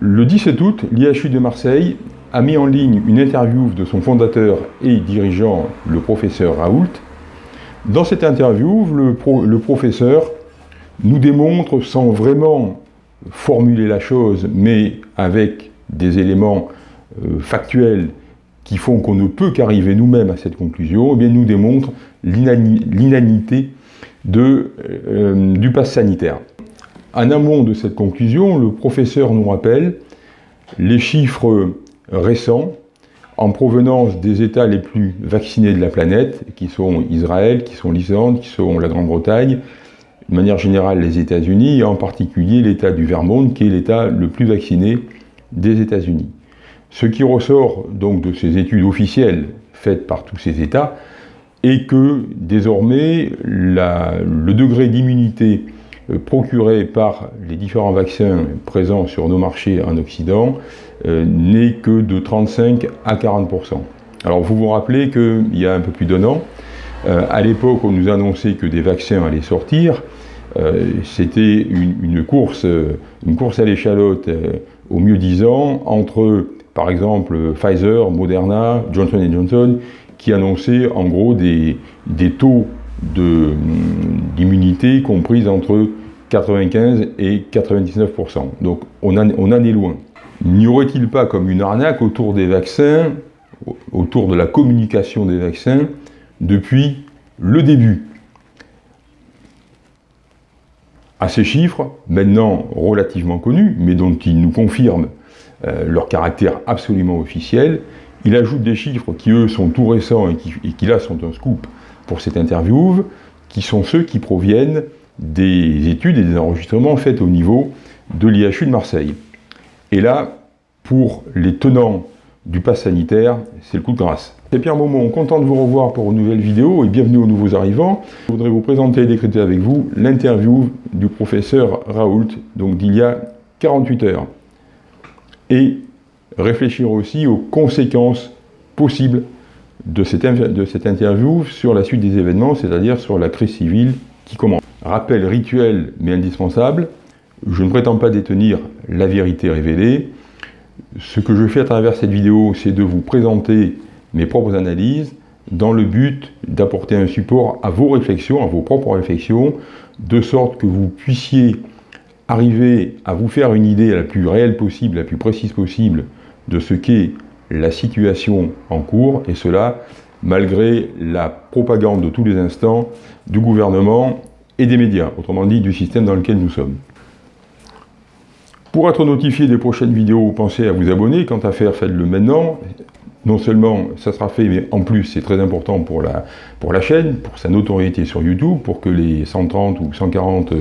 Le 17 août, l'IHU de Marseille a mis en ligne une interview de son fondateur et dirigeant, le professeur Raoult. Dans cette interview, le, professeur nous démontre, sans vraiment formuler la chose, mais avec des éléments euh, factuels qui font qu'on ne peut qu'arriver nous-mêmes à cette conclusion, eh bien, nous démontre l'inanité euh, du pass sanitaire. En amont de cette conclusion, le professeur nous rappelle les chiffres récents en provenance des États les plus vaccinés de la planète, qui sont Israël, qui sont l'Islande, qui sont la Grande-Bretagne, de manière générale les États-Unis, et en particulier l'État du Vermont, qui est l'État le plus vacciné des États-Unis. Ce qui ressort donc de ces études officielles faites par tous ces États est que désormais le degré d'immunité euh, procuré par les différents vaccins présents sur nos marchés en Occident euh, n'est que de 35 à 40%. Alors vous vous rappelez qu'il y a un peu plus d'un an, euh, à l'époque on nous annonçait que des vaccins allaient sortir, c'était une, course, une course à l'échalote au mieux disant entre par exemple Pfizer, Moderna, Johnson Johnson, qui annonçaient en gros des, des taux d'immunité compris entre 95 et 99%. Donc on en, est loin. N'y aurait-il pas comme une arnaque autour des vaccins, autour de la communication des vaccins, depuis le début? À ces chiffres, maintenant relativement connus, mais dont il nous confirme euh, leur caractère absolument officiel, il ajoute des chiffres qui, eux, sont tout récents et qui, et qui là, sont un scoop pour cette interview, qui sont ceux qui proviennent des études et des enregistrements faits au niveau de l'IHU de Marseille. Et là, pour les tenants du pass sanitaire, c'est le coup de grâce. C'est Pierre Maumont, content de vous revoir pour une nouvelle vidéo et bienvenue aux nouveaux arrivants. Je voudrais vous présenter et décréter avec vous l'interview du professeur Raoult, donc d'il y a 48 heures. Et réfléchir aussi aux conséquences possibles de cette, de cette interview sur la suite des événements, c'est-à-dire sur la crise civile qui commence. Rappel rituel mais indispensable, je ne prétends pas détenir la vérité révélée. Ce que je fais à travers cette vidéo, c'est de vous présenter mes propres analyses dans le but d'apporter un support à vos réflexions, à vos propres réflexions, de sorte que vous puissiez arriver à vous faire une idée la plus réelle possible, la plus précise possible de ce qu'est la situation en cours, et cela malgré la propagande de tous les instants du gouvernement et des médias, autrement dit du système dans lequel nous sommes. Pour être notifié des prochaines vidéos, pensez à vous abonner. Quant à faire, faites-le maintenant. Non seulement ça sera fait, mais en plus c'est très important pour la, pour la chaîne, pour sa notoriété sur YouTube, pour que les 130 ou 140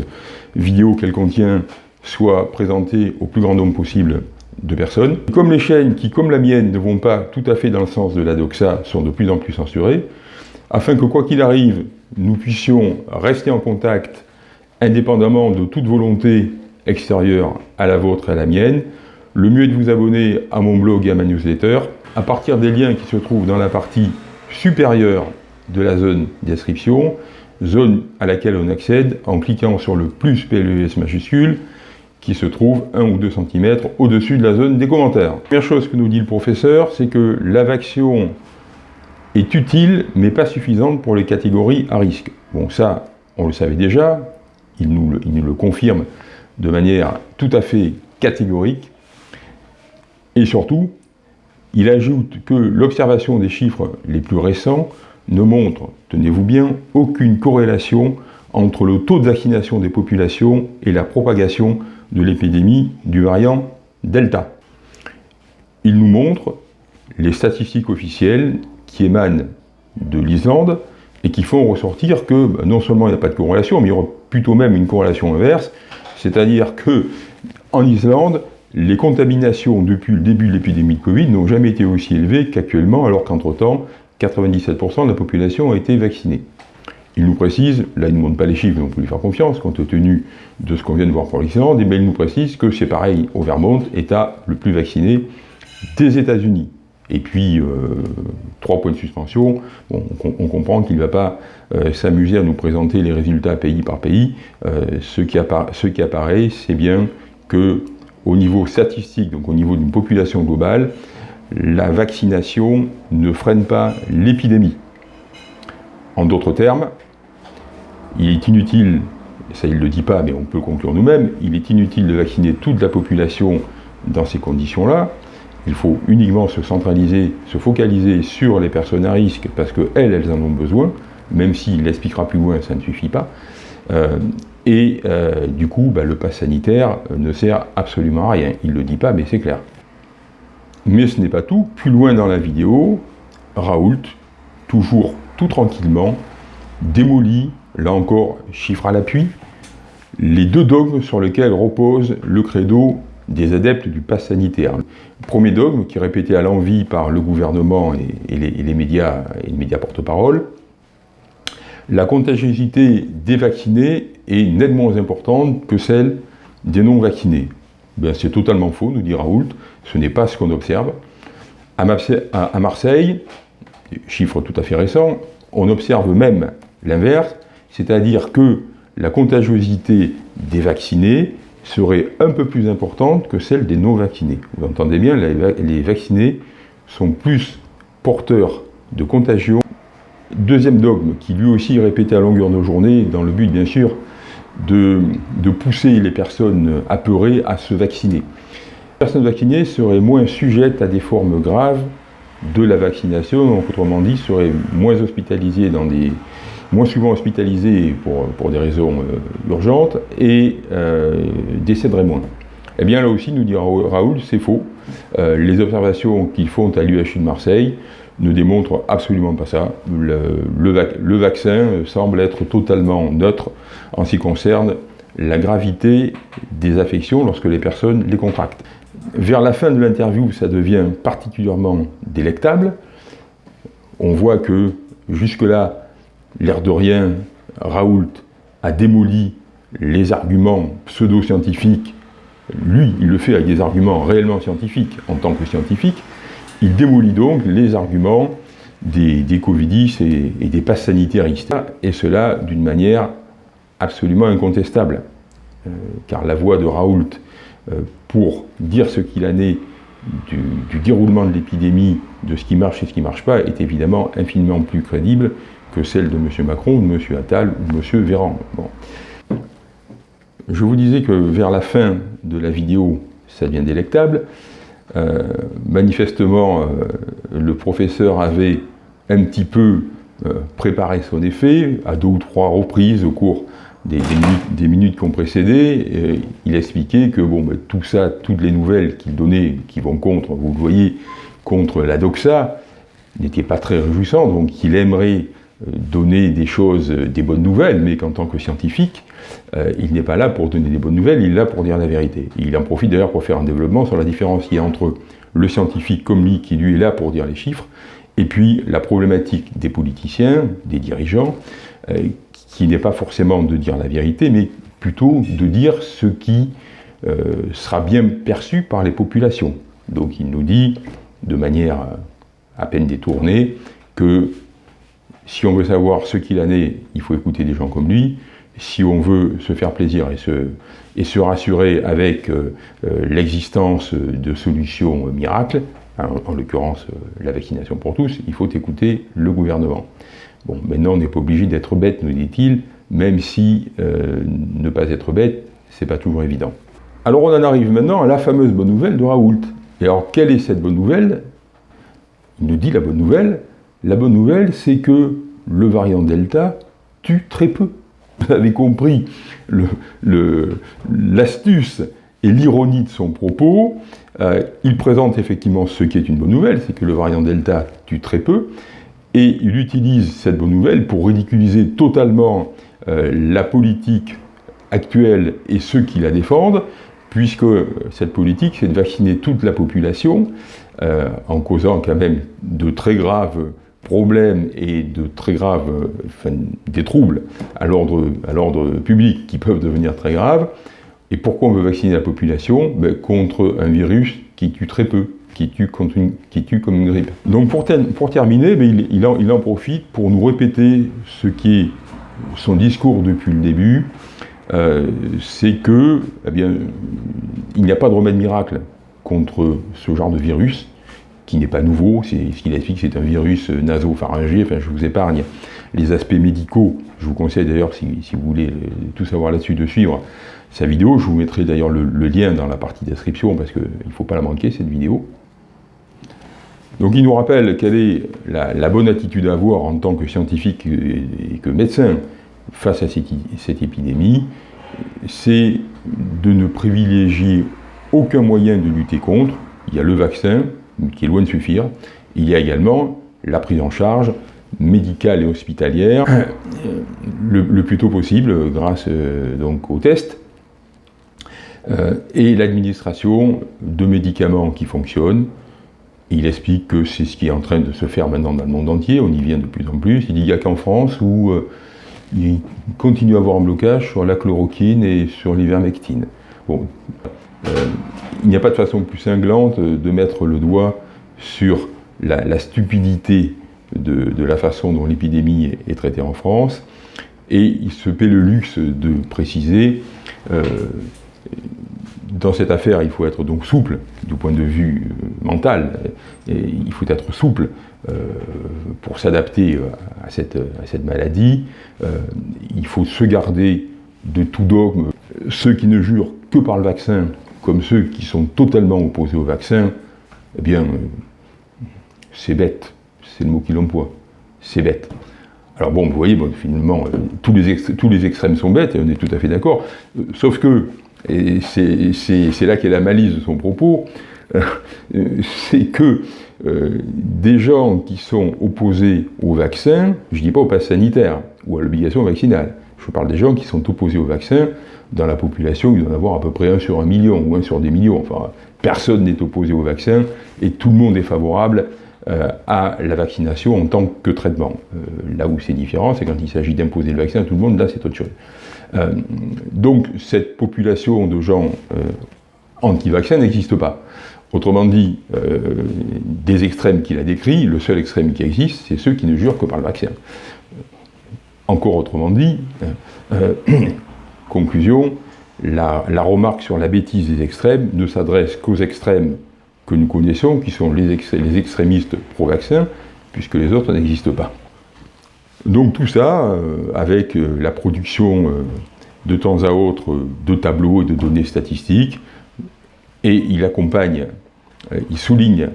vidéos qu'elle contient soient présentées au plus grand nombre possible de personnes. Comme les chaînes qui, comme la mienne, ne vont pas tout à fait dans le sens de la doxa, sont de plus en plus censurées, afin que quoi qu'il arrive, nous puissions rester en contact indépendamment de toute volonté extérieure à la vôtre et à la mienne, le mieux est de vous abonner à mon blog et à ma newsletter, à partir des liens qui se trouvent dans la partie supérieure de la zone d'inscription, zone à laquelle on accède en cliquant sur le plus PLES majuscule, qui se trouve 1 ou 2 cm au-dessus de la zone des commentaires. Première chose que nous dit le professeur, c'est que la vaccine est utile, mais pas suffisante pour les catégories à risque. Bon, ça, on le savait déjà, il nous le, confirme de manière tout à fait catégorique, et surtout, il ajoute que l'observation des chiffres les plus récents ne montre, tenez-vous bien, aucune corrélation entre le taux de vaccination des populations et la propagation de l'épidémie du variant Delta. Il nous montre les statistiques officielles qui émanent de l'Islande et qui font ressortir que bah, non seulement il n'y a pas de corrélation, mais il y aura plutôt même une corrélation inverse, c'est-à-dire que en Islande, les contaminations depuis le début de l'épidémie de Covid n'ont jamais été aussi élevées qu'actuellement, alors qu'entre-temps, 97% de la population a été vaccinée. Il nous précise, là il ne montre pas les chiffres, mais on peut lui faire confiance, compte tenu de ce qu'on vient de voir pour l'Islande, bien il nous précise que c'est pareil au Vermont, État le plus vacciné des États-Unis. Et puis, euh, trois points de suspension, on, comprend qu'il ne va pas euh, s'amuser à nous présenter les résultats pays par pays. Euh, ce, qui ce, qui apparaît, c'est bien que au niveau statistique, donc au niveau d'une population globale, la vaccination ne freine pas l'épidémie. En d'autres termes, il est inutile, ça il ne le dit pas, mais on peut conclure nous-mêmes, il est inutile de vacciner toute la population dans ces conditions-là. Il faut uniquement se centraliser, se focaliser sur les personnes à risque parce qu'elles, elles en ont besoin, même s'il l'expliquera plus loin, ça ne suffit pas. Euh, et euh, du coup, bah, le pass sanitaire ne sert absolument à rien. Il ne le dit pas, mais c'est clair. Mais ce n'est pas tout. Plus loin dans la vidéo, Raoult, toujours tout tranquillement, démolit, là encore, chiffre à l'appui, les deux dogmes sur lesquels repose le credo des adeptes du pass sanitaire. Premier dogme, qui est répété à l'envi par le gouvernement et, les, médias et les médias porte-parole, la contagiosité des vaccinés est nettement moins importante que celle des non-vaccinés. Ben, c'est totalement faux, nous dit Raoult, ce n'est pas ce qu'on observe. À Marseille, chiffre tout à fait récent, on observe même l'inverse, c'est-à-dire que la contagiosité des vaccinés serait un peu plus importante que celle des non-vaccinés. Vous entendez bien, les vaccinés sont plus porteurs de contagion. Deuxième dogme, qui lui aussi est répété à longueur de journée, dans le but bien sûr de, pousser les personnes apeurées à se vacciner. Les personnes vaccinées seraient moins sujettes à des formes graves de la vaccination, autrement dit, seraient moins hospitalisées dans des, moins souvent hospitalisés pour, pour des raisons euh, urgentes et euh, décéderaient moins. Eh bien là aussi, nous dit Raoul, c'est faux. Euh, les observations qu'ils font à l'UHU de Marseille ne démontrent absolument pas ça. Le, le, vaccin semble être totalement neutre en ce qui concerne la gravité des affections lorsque les personnes les contractent. Vers la fin de l'interview, ça devient particulièrement délectable. On voit que jusque-là, l'air de rien, Raoult a démoli les arguments pseudo-scientifiques. Lui, il le fait avec des arguments réellement scientifiques en tant que scientifique. Il démolit donc les arguments des, des Covidis et, des passes sanitaristes, et cela d'une manière absolument incontestable. Euh, car la voix de Raoult euh, pour dire ce qu'il en est du, du déroulement de l'épidémie, de ce qui marche et ce qui ne marche pas, est évidemment infiniment plus crédible que celle de M. Macron, de M. Attal, ou de M. Véran. Je vous disais que vers la fin de la vidéo, ça devient délectable. Euh, manifestement, euh, le professeur avait un petit peu euh, préparé son effet, à deux ou trois reprises au cours des, minutes, qui ont précédé. il expliquait que bon, ben, tout ça, toutes les nouvelles qu'il donnait, qui vont contre, vous le voyez, contre la doxa, n'étaient pas très réjouissantes, donc qu'il aimerait donner des choses, des bonnes nouvelles, mais qu'en tant que scientifique, euh, il n'est pas là pour donner des bonnes nouvelles, il est là pour dire la vérité. il en profite d'ailleurs pour faire un développement sur la différence qu'il y a entre le scientifique comme lui, qui lui est là pour dire les chiffres, et puis la problématique des politiciens, des dirigeants, euh, qui n'est pas forcément de dire la vérité, mais plutôt de dire ce qui euh, sera bien perçu par les populations. Donc il nous dit, de manière à peine détournée, que si on veut savoir ce qu'il en est, il faut écouter des gens comme lui. Si on veut se faire plaisir et se, rassurer avec euh, euh, l'existence de solutions miracles, hein, en, l'occurrence euh, la vaccination pour tous, il faut écouter le gouvernement. Bon, maintenant on n'est pas obligé d'être bête, nous dit-il, même si ne pas être bête, c'est pas toujours évident. Alors on en arrive maintenant à la fameuse bonne nouvelle de Raoult. Et alors quelle est cette bonne nouvelle? Il nous dit la bonne nouvelle, la bonne nouvelle, c'est que le variant Delta tue très peu. Vous avez compris l'astuce et l'ironie de son propos. Euh, il présente effectivement ce qui est une bonne nouvelle, c'est que le variant Delta tue très peu, et il utilise cette bonne nouvelle pour ridiculiser totalement euh, la politique actuelle et ceux qui la défendent, puisque cette politique, c'est de vacciner toute la population, euh, en causant quand même de très graves problèmes et de très graves, enfin, des troubles à l'ordre public qui peuvent devenir très graves. Et pourquoi on veut vacciner la population? Ben, Contre un virus qui tue très peu, qui tue, comme une grippe. Donc pour, pour terminer, ben, il, en, il, en, profite pour nous répéter ce qui est son discours depuis le début, c'est que, eh bien, il n'y a pas de remède miracle contre ce genre de virus, qui n'est pas nouveau, ce qu'il explique c'est un virus nasopharyngé, enfin je vous épargne les aspects médicaux, je vous conseille d'ailleurs, si, vous voulez tout savoir là-dessus, de suivre sa vidéo, je vous mettrai d'ailleurs le, lien dans la partie description, parce qu'il ne faut pas la manquer cette vidéo. Donc il nous rappelle quelle est la, bonne attitude à avoir en tant que scientifique et, que médecin face à cette épidémie, c'est de ne privilégier aucun moyen de lutter contre. Il y a le vaccin, qui est loin de suffire. Il y a également la prise en charge médicale et hospitalière le, plus tôt possible grâce euh, donc, aux tests euh, et l'administration de médicaments qui fonctionnent. Il explique que c'est ce qui est en train de se faire maintenant dans le monde entier, on y vient de plus en plus. Il dit qu'il n'y a qu'en France où euh, il continue à avoir un blocage sur la chloroquine et sur l'ivermectine. Bon, il n'y a pas de façon plus cinglante de mettre le doigt sur la, stupidité de, la façon dont l'épidémie est, traitée en France, et il se paie le luxe de préciser, euh, dans cette affaire, il faut être donc souple du point de vue euh, mental, il faut être souple euh, pour s'adapter à cette, maladie, il faut se garder de tout dogme. Ceux qui ne jurent que par le vaccin comme ceux qui sont totalement opposés au vaccin, eh bien, euh, c'est bête, c'est le mot qu'il emploie, c'est bête. Alors bon, vous voyez, bon, finalement, euh, tous, les extrêmes sont bêtes, et on est tout à fait d'accord, euh, sauf que, et c'est là qu'est la malice de son propos, c'est que des gens qui sont opposés au vaccin, je ne dis pas au pass sanitaire ou à l'obligation vaccinale, je parle des gens qui sont opposés au vaccin, dans la population, il doit en avoir à peu près un sur un million, ou un sur des millions. Enfin, personne n'est opposé au vaccin, et tout le monde est favorable euh, à la vaccination en tant que traitement. Euh, là où c'est différent, c'est quand il s'agit d'imposer le vaccin à tout le monde, là c'est autre chose. Euh, donc cette population de gens anti-vaccins n'existe pas. Autrement dit, des extrêmes qu'il a décrits, le seul extrême qui existe, c'est ceux qui ne jurent que par le vaccin. Encore autrement dit, Conclusion, la, remarque sur la bêtise des extrêmes ne s'adresse qu'aux extrêmes que nous connaissons, qui sont les, extrémistes pro-vaccins, puisque les autres n'existent pas. Donc tout ça, euh, avec euh, la production euh, de temps à autre de tableaux et de données statistiques, et il accompagne, il souligne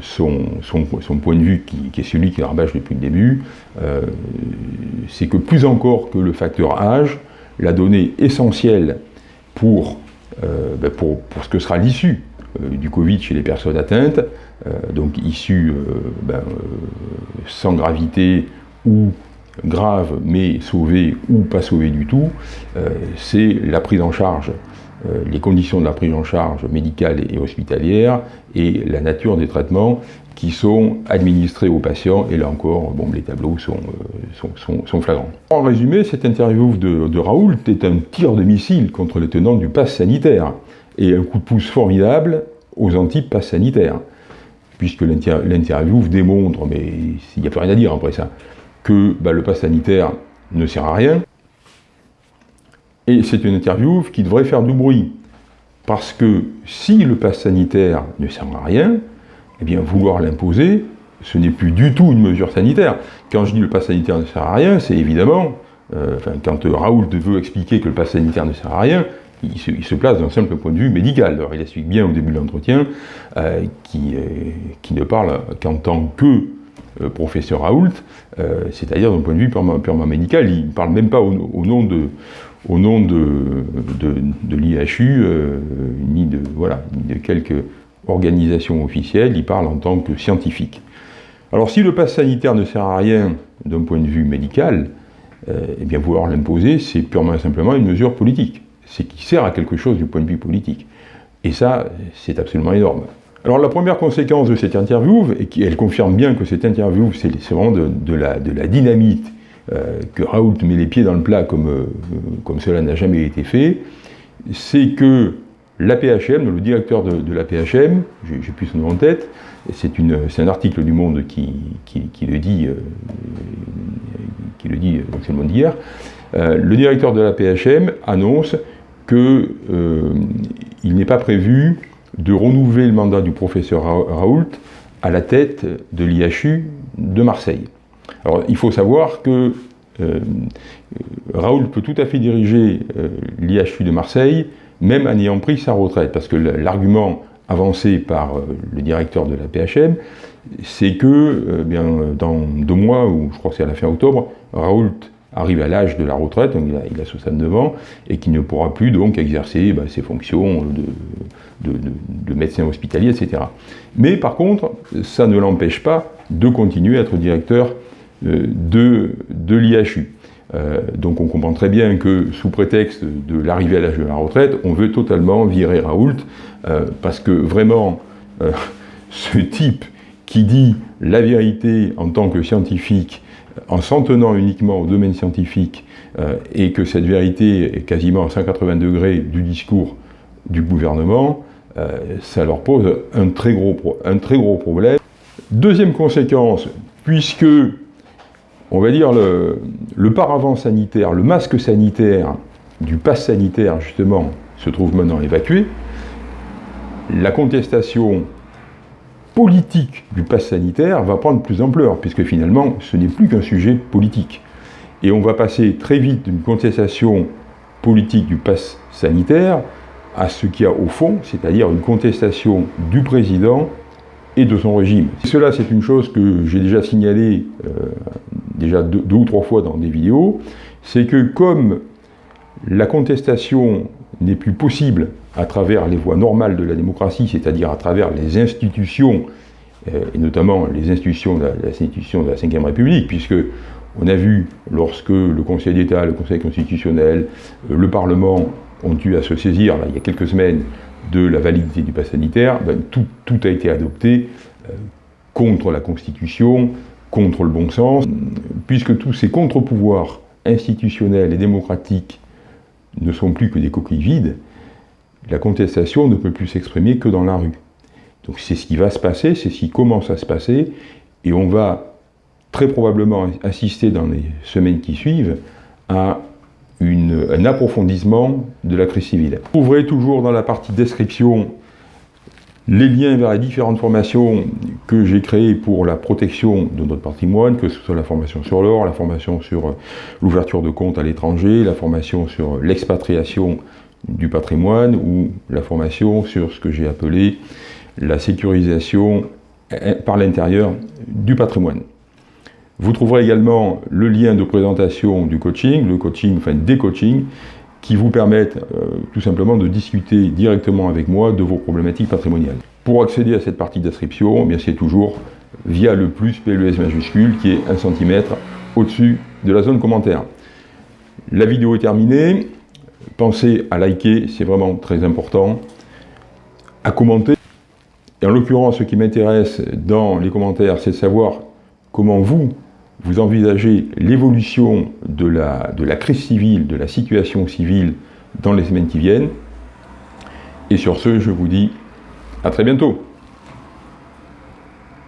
son, point de vue, qui, est celui qui rabâche depuis le début, c'est que plus encore que le facteur âge, la donnée essentielle pour, euh, ben pour, ce que sera l'issue euh, du Covid chez les personnes atteintes, euh, donc issue ben, sans gravité ou grave mais sauvée ou pas sauvée du tout, c'est la prise en charge les conditions de la prise en charge médicale et hospitalière et la nature des traitements qui sont administrés aux patients, et là encore, bon, les tableaux sont, euh, sont, flagrants. En résumé, cette interview de, de, Raoult est un tir de missile contre les tenants du pass sanitaire, et un coup de pouce formidable aux anti-pass sanitaires, puisque l'interview démontre, mais il n'y a plus rien à dire après ça, que bah, le pass sanitaire ne sert à rien, et c'est une interview qui devrait faire du bruit, parce que si le pass sanitaire ne sert à rien, eh bien, vouloir l'imposer, ce n'est plus du tout une mesure sanitaire. Quand je dis le pass sanitaire ne sert à rien, c'est évidemment, euh, quand Raoult veut expliquer que le pass sanitaire ne sert à rien, il se, place d'un simple point de vue médical. Alors il explique bien au début de l'entretien euh, qui, qui, ne parle qu'en tant que euh, professeur Raoult, c'est-à-dire d'un point de vue purement, médical. Il ne parle même pas au, nom de, au nom de, de, l'IHU, ni de, voilà, ni de quelques organisation officielle, il parle en tant que scientifique. Alors si le pass sanitaire ne sert à rien d'un point de vue médical, euh, eh bien vouloir l'imposer, c'est purement et simplement une mesure politique. C'est qui sert à quelque chose du point de vue politique. Et ça, c'est absolument énorme. Alors la première conséquence de cette interview, et qui, elle confirme bien que cette interview, c'est vraiment de, la, de, la, dynamite, euh, que Raoult met les pieds dans le plat comme, euh, cela n'a jamais été fait, c'est que l'APHM, le directeur de, l'APHM, j'ai plus son nom en tête, c'est un article du Monde qui, le dit, euh, qui le dit, donc c'est le Monde d'hier, euh, le directeur de l'APHM annonce qu'il euh, n'est pas prévu de renouveler le mandat du professeur Raoult à la tête de l'IHU de Marseille. Alors il faut savoir que Raoult peut tout à fait diriger l'IHU de Marseille, même en ayant pris sa retraite, parce que l'argument avancé par euh, le directeur de la PHM, c'est que euh, bien, dans deux mois, ou je crois que c'est à la fin octobre, Raoult arrive à l'âge de la retraite, donc il a, 69 ans, et qui ne pourra plus donc exercer bah, ses fonctions de, médecin hospitalier, etc. Mais par contre, ça ne l'empêche pas de continuer à être directeur euh, de, de l'IHU. Euh, donc on comprend très bien que sous prétexte de l'arrivée à l'âge de la retraite, on veut totalement virer Raoult, euh, parce que vraiment, euh, ce type qui dit la vérité en tant que scientifique, en s'en tenant uniquement au domaine scientifique, et que cette vérité est quasiment à 180 degrés du discours du gouvernement, ça leur pose un très, gros, un très gros problème. Deuxième conséquence, puisque on va dire, le, paravent sanitaire, le masque sanitaire du pass sanitaire, justement, se trouve maintenant évacué, la contestation politique du pass sanitaire va prendre plus d'ampleur, puisque finalement, ce n'est plus qu'un sujet politique. Et on va passer très vite d'une contestation politique du pass sanitaire à ce qu'il y a au fond, c'est-à-dire une contestation du président et de son régime. cela, c'est une chose que j'ai déjà signalée euh, déjà deux, ou trois fois dans des vidéos, c'est que comme la contestation n'est plus possible à travers les voies normales de la démocratie, c'est-à-dire à travers les institutions, euh, et notamment les institutions de la, de la Ve République, puisque on a vu, lorsque le Conseil d'État, le Conseil constitutionnel, euh, le Parlement ont dû à se saisir, il y a quelques semaines, de la validité du pass sanitaire, ben, tout, a été adopté euh, contre la Constitution, contre le bon sens, puisque tous ces contre-pouvoirs institutionnels et démocratiques ne sont plus que des coquilles vides, la contestation ne peut plus s'exprimer que dans la rue. Donc c'est ce qui va se passer, c'est ce qui commence à se passer, et on va très probablement assister dans les semaines qui suivent à un approfondissement de la crise civile. Vous trouverez toujours dans la partie description les liens vers les différentes formations que j'ai créées pour la protection de notre patrimoine, que ce soit la formation sur l'or, la formation sur l'ouverture de comptes à l'étranger, la formation sur l'expatriation du patrimoine ou la formation sur ce que j'ai appelé la sécurisation par l'intérieur du patrimoine. Vous trouverez également le lien de présentation du coaching, le coaching, enfin des coachings, qui vous permettent euh, tout simplement de discuter directement avec moi de vos problématiques patrimoniales. Pour accéder à cette partie d'inscription, eh c'est toujours via le plus PLES majuscule qui est un centimètre au-dessus de la zone commentaire. La vidéo est terminée. Pensez à liker, c'est vraiment très important. À commenter. Et en l'occurrence, ce qui m'intéresse dans les commentaires, c'est de savoir comment vous, vous envisagez l'évolution de la, crise civile, de la situation civile dans les semaines qui viennent. Et sur ce, je vous dis à très bientôt.